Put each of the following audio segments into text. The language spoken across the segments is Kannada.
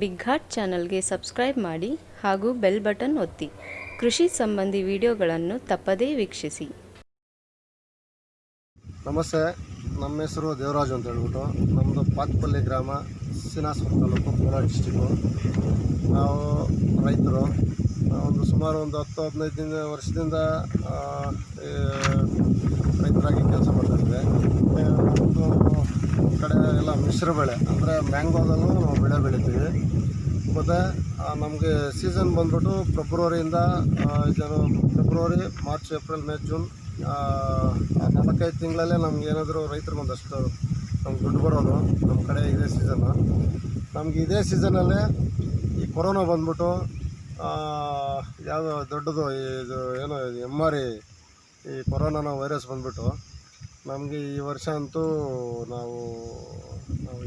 ಬಿಗ್ ಹಾರ್ಟ್ ಚಾನಲ್ಗೆ ಸಬ್ಸ್ಕ್ರೈಬ್ ಮಾಡಿ ಹಾಗೂ ಬೆಲ್ ಬಟನ್ ಒತ್ತಿ. ಕೃಷಿ ಸಂಬಂಧಿ ವಿಡಿಯೋಗಳನ್ನು ತಪ್ಪದೇ ವೀಕ್ಷಿಸಿ. ನಮಸ್ತೆ, ನಮ್ಮ ಹೆಸರು ದೇವರಾಜು ಅಂತ ಹೇಳ್ಬಿಟ್ಟು ನಮ್ಮದು ಪಾತ್ಪಲ್ಲಿ ಗ್ರಾಮ ಸಿನಾಸ್ಪುರ ತಾಲೂಕು ಕೋಲಾರ ಡಿಸ್ಟಿಕ್ಕು ನಾವು ರೈತರು, ಒಂದು ಸುಮಾರು ಒಂದು ಹತ್ತು ಹದಿನೈದು ದಿನ ವರ್ಷದಿಂದ ರೈತರಾಗಿ ಕೆಲಸ ಮಾಡ್ತಾಯಿದ್ದೆ ಒಂದು ಎಲ್ಲ ಮಿಶ್ರ ಬೆಳೆ, ಅಂದರೆ ಮ್ಯಾಂಗೋದಲ್ಲೂ ನಾವು ಬೆಳೆ ಬೆಳಿತೀವಿ. ಮತ್ತು ನಮಗೆ ಸೀಸನ್ ಬಂದ್ಬಿಟ್ಟು ಫೆಬ್ರವರಿಯಿಂದ ಇದನ್ನು February March April May June ನಾಲ್ಕೈದು ತಿಂಗಳಲ್ಲೇ ನಮ್ಗೆ ಏನಾದರೂ ರೈತರಿಗೆ ಒಂದಷ್ಟು ನಮ್ಗೆ ದುಡ್ಡು ಬರೋದು ನಮ್ಮ ಕಡೆ ಇದೇ ಸೀಸನ್ನು ನಮಗೆ ಇದೇ ಸೀಸನಲ್ಲೇ ಈ ಕೊರೋನಾ ಬಂದ್ಬಿಟ್ಟು ಯಾವುದೋ ದೊಡ್ಡದು ಇದು, ಏನೋ ಎಂ ಆರ್ ಈ ಕೊರೋನಾನ ವೈರಸ್ ಬಂದ್ಬಿಟ್ಟು ನಮಗೆ ಈ ವರ್ಷ ಅಂತೂ ನಾವು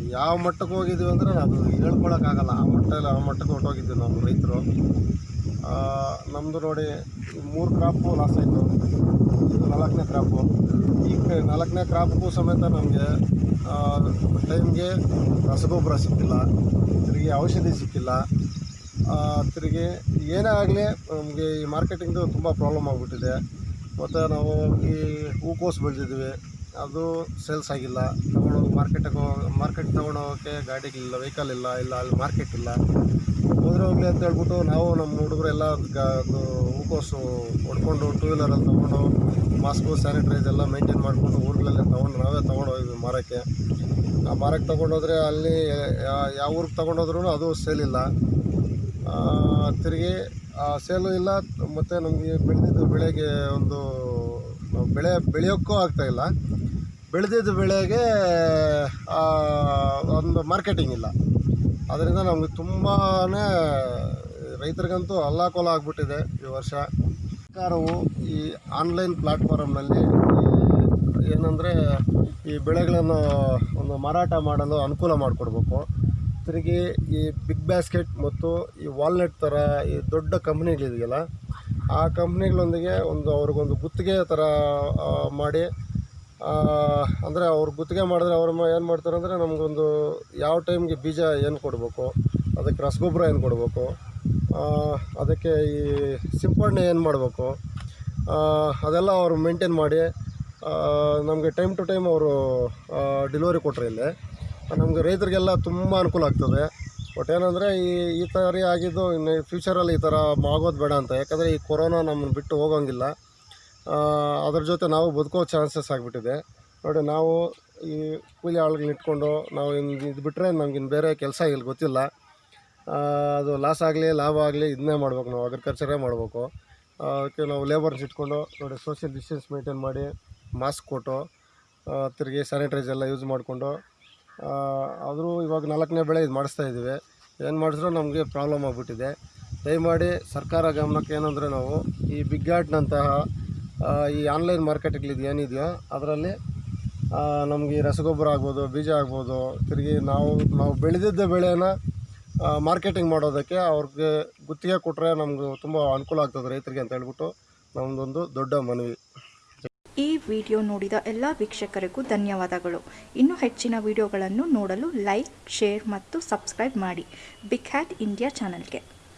ಯಾವ ಮಟ್ಟಕ್ಕೆ ಹೋಗಿದ್ದೀವಿ ಅಂದರೆ ಅದು ಹೇಳ್ಕೊಳಕ್ಕಾಗಲ್ಲ. ಆ ಮಟ್ಟ ಆ ಮಟ್ಟಕ್ಕೆ ಹೊಟ್ಟೋಗಿದ್ದೀವಿ ನಾವು ರೈತರು. ನಮ್ಮದು ನೋಡಿ ಮೂರು ಕ್ರಾಪು ಲಾಸ್ ಆಯಿತು. ಇದು ನಾಲ್ಕನೇ ಕ್ರಾಪು ಈ ಕ- ನಾಲ್ಕನೇ ಕ್ರಾಪ್ಗೂ ಸಮೇತ ನಮಗೆ ಟೈಮ್ಗೆ ರಸಗೊಬ್ಬರ ಸಿಕ್ಕಿಲ್ಲ. ತಿರುಗಿ ಔಷಧಿ ಸಿಕ್ಕಿಲ್ಲ. ತಿರುಗಿ ಏನೇ ಆಗಲಿ ನಮಗೆ ಈ ಮಾರ್ಕೆಟಿಂಗ್ದು ತುಂಬ ಪ್ರಾಬ್ಲಮ್ ಆಗಿಬಿಟ್ಟಿದೆ. ಮತ್ತು ನಾವು ಈ ಹೂಕೋಸು ಬೆಳೆದಿದ್ವಿ ಅದು ಸೇಲ್ಸ್ ಆಗಿಲ್ಲ. ತೊಗೊಂಡೋಗಿ ಮಾರ್ಕೆಟಿಗೆ ಮಾರ್ಕೆಟ್ ತೊಗೊಂಡೋಗೋಕ್ಕೆ ಗಾಡಿಗಳಿಲ್ಲ ವೆಹಿಕಲ್ ಇಲ್ಲ ಇಲ್ಲ ಅಲ್ಲಿ ಮಾರ್ಕೆಟ್ ಇಲ್ಲ. ಹೋದ್ರೆ ಹೋಗಲಿ ಅಂತ ಹೇಳ್ಬಿಟ್ಟು ನಾವು ನಮ್ಮ ಹುಡುಗರೆಲ್ಲ ಗ ಅದು ಹೂಕೋಸು ಹೊಡ್ಕೊಂಡು ಟೂ ವೀಲರಲ್ಲಿ ತೊಗೊಂಡು ಮಾಸ್ಕು ಸ್ಯಾನಿಟೈಸ್ ಎಲ್ಲ ಮೇಂಟೈನ್ ಮಾಡಿಕೊಂಡು ಊರುಗಳಲ್ಲೇ ತೊಗೊಂಡು ನಾವೇ ತೊಗೊಂಡು ಹೋಗಿದ್ವಿ ಮಾರೋಕ್ಕೆ. ಆ ಮಾರಕ್ಕೆ ತೊಗೊಂಡೋದ್ರೆ ಅಲ್ಲಿ ಯಾವ ಊರಿಗೆ ತೊಗೊಂಡೋದ್ರೂ ಅದು ಸೇಲ್ ಇಲ್ಲ. ಆ, ತಿರುಗಿ ಸೇಲು ಇಲ್ಲ. ಮತ್ತು ನಮಗೆ ಬೆಳೆದಿದ್ದು ಬೆಳೆಗೆ ಒಂದು, ನಾವು ಬೆಳೆ, ಬೆಳೆಯೋಕ್ಕೂ ಆಗ್ತಾಯಿಲ್ಲ ಬೆಳೆದಿದ್ದು ಬೆಳೆಗೆ ಒಂದು ಮಾರ್ಕೆಟಿಂಗ್ ಇಲ್ಲ. ಅದರಿಂದ ನಮಗೆ ತುಂಬಾ ರೈತರಿಗಂತೂ ಅಲ್ಲಾಕೋಲ ಆಗ್ಬಿಟ್ಟಿದೆ ಈ ವರ್ಷ. ಸರ್ಕಾರವು ಈ ಆನ್ಲೈನ್ ಪ್ಲಾಟ್ಫಾರಮ್ನಲ್ಲಿ ಏನಂದರೆ ಈ ಬೆಳೆಗಳನ್ನು ಒಂದು ಮಾರಾಟ ಮಾಡಲು ಅನುಕೂಲ ಮಾಡಿಕೊಡ್ಬೇಕು. ತಿರುಗಿ ಈ ಬಿಗ್ ಬ್ಯಾಸ್ಕೆಟ್ ಮತ್ತು ಈ ವಾಲ್ನಟ್ ಥರ ಈ ದೊಡ್ಡ ಕಂಪ್ನಿಗಳಿದೆಯಲ್ಲ, ಆ ಕಂಪ್ನಿಗಳೊಂದಿಗೆ ಒಂದು ಅವ್ರಿಗೊಂದು ಗುತ್ತಿಗೆ ಥರ ಮಾಡಿ ಅಂದರೆ ಅವ್ರು ಗುತ್ತಿಗೆ ಮಾಡಿದ್ರೆ ಅವ್ರು ಏನು ಮಾಡ್ತಾರೆ ಅಂದರೆ ನಮಗೊಂದು ಯಾವ ಟೈಮ್ಗೆ ಬೀಜ ಏನು ಕೊಡಬೇಕು, ಅದಕ್ಕೆ ರಸಗೊಬ್ಬರ ಏನು ಕೊಡಬೇಕು ಅದಕ್ಕೆ ಈ ಸಿಂಪಡಣೆ ಏನು ಮಾಡಬೇಕು ಅದೆಲ್ಲ ಅವರು ಮೇಂಟೈನ್ ಮಾಡಿ ನಮಗೆ ಟೈಮ್ ಟು ಟೈಮ್ ಅವರು ಡೆಲಿವರಿ ಕೊಟ್ಟರೆ ಇಲ್ಲಿ. ನಮಗೆ ರೈತರಿಗೆಲ್ಲ ತುಂಬ ಅನುಕೂಲ ಆಗ್ತದೆ. ಬಟ್ ಏನಂದರೆ ಈ ಈ ಥರ ಆಗಿದ್ದು ಇನ್ನು ಫ್ಯೂಚರಲ್ಲಿ ಈ ಥರ ಆಗೋದು ಬೇಡ ಅಂತ. ಯಾಕಂದರೆ ಈ ಕೊರೋನಾ ನಮ್ಮನ್ನು ಬಿಟ್ಟು ಹೋಗೋಂಗಿಲ್ಲ. ಅದ್ರ ಜೊತೆ ನಾವು ಬದುಕೋ ಚಾನ್ಸಸ್ ಆಗಿಬಿಟ್ಟಿದೆ. ನೋಡಿ, ನಾವು ಈ ಕೂಲಿ ಆಳುಗಳನ್ನ ಇಟ್ಕೊಂಡು ನಾವು ಹಿಂಗೆ ಇದು ಬಿಟ್ಟರೆ ನಮ್ಗಿನ್ನು ಬೇರೆ ಕೆಲಸ ಇಲ್ಲಿ ಗೊತ್ತಿಲ್ಲ. ಅದು ಲಾಸ್ ಆಗಲಿ, ಲಾಭ ಆಗಲಿ ಇದನ್ನೇ ಮಾಡ್ಬೇಕು ನಾವು. ಅಗ್ರಿಕಲ್ಚರೇ ಮಾಡಬೇಕು. ಅದಕ್ಕೆ ನಾವು ಲೇಬರ್ಸ್ ಇಟ್ಕೊಂಡು ನೋಡಿ ಸೋಷಿಯಲ್ ಡಿಸ್ಟೆನ್ಸ್ ಮೇಂಟೈನ್ ಮಾಡಿ ಮಾಸ್ಕ್ ಕೊಟ್ಟು ತಿರುಗಿ ಸ್ಯಾನಿಟೈಸ್ ಎಲ್ಲ ಯೂಸ್ ಮಾಡಿಕೊಂಡು ಆದರೂ ಇವಾಗ ನಾಲ್ಕನೇ ಬೆಳೆ ಇದು ಮಾಡಿಸ್ತಾ ಇದ್ದೀವಿ. ಏನು ಮಾಡಿದ್ರೂ ನಮಗೆ ಪ್ರಾಬ್ಲಮ್ ಆಗಿಬಿಟ್ಟಿದೆ. ದಯಮಾಡಿ ಸರ್ಕಾರ ಗಮನಕ್ಕೆ ಏನಂದರೆ ನಾವು ಈ ಬಿಗ್ ಆರ್ಟ್ನಂತಹ ಆ, ಈ ಆನ್ಲೈನ್ ಮಾರ್ಕೆಟ್ಗಳಿದು ಏನಿದೆಯೋ ಅದರಲ್ಲಿ ನಮಗೆ ರಸಗೊಬ್ಬರ ಆಗ್ಬೋದು ಬೀಜ ಆಗ್ಬೋದು ತಿರುಗಿ ನಾವು ನಾವು ಬೆಳೆದಿದ್ದ ಬೆಳೆನ ಮಾರ್ಕೆಟಿಂಗ್ ಮಾಡೋದಕ್ಕೆ ಅವ್ರಿಗೆ ಗುತ್ತಿಗೆ ಕೊಟ್ಟರೆ ನಮಗೂ ತುಂಬ ಅನುಕೂಲ ಆಗ್ತದೆ ರೈತರಿಗೆ ಅಂತ ಹೇಳ್ಬಿಟ್ಟು ನಮ್ಮದೊಂದು ದೊಡ್ಡ ಮನವಿ. ವಿಡಿಯೋ ನೋಡಿದ ಎಲ್ಲ ವೀಕ್ಷಕರಿಗೂ ಧನ್ಯವಾದಗಳು. ಇನ್ನು ಹೆಚ್ಚಿನ ವಿಡಿಯೋಗಳನ್ನು ನೋಡಲು ಲೈಕ್, ಶೇರ್ ಮತ್ತು ಸಬ್ಸ್ಕ್ರೈಬ್ ಮಾಡಿ. ಬಿಗ್ ಹ್ಯಾಟ್ ಇಂಡಿಯಾ ಚಾನಲ್ಗೆ.